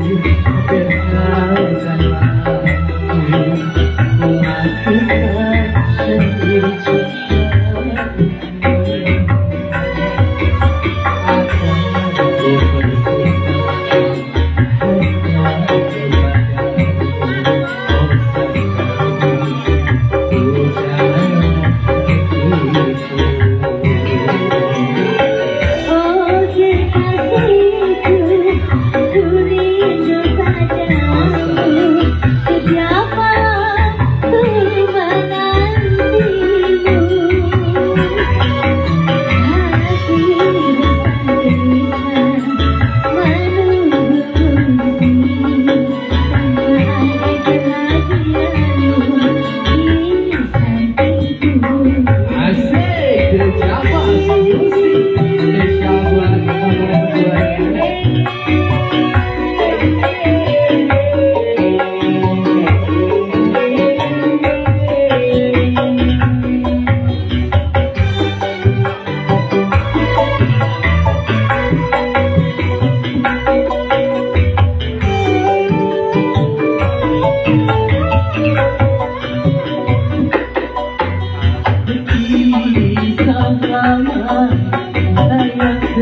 you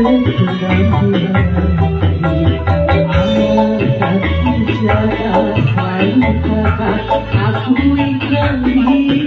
Mutiara mutiara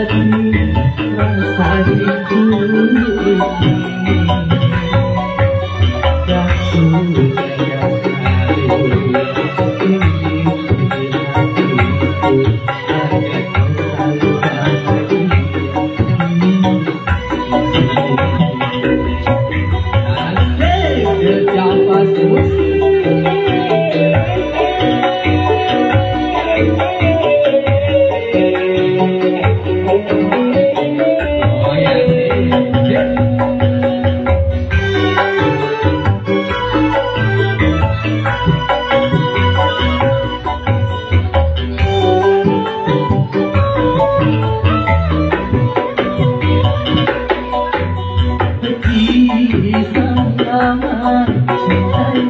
Jatuh jaga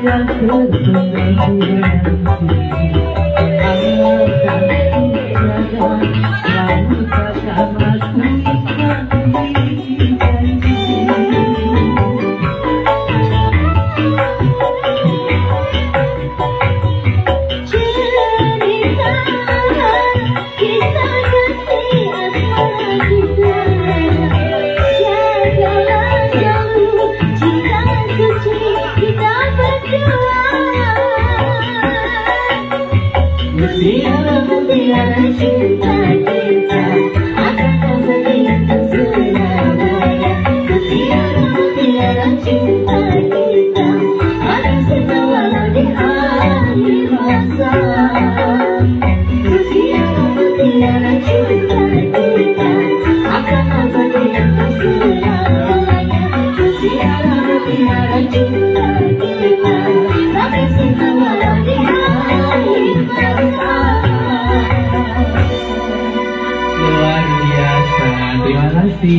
Hãy subscribe cho kênh Usia mulia cinta kita akan memberikan surabaya Usia mulia cinta kita C.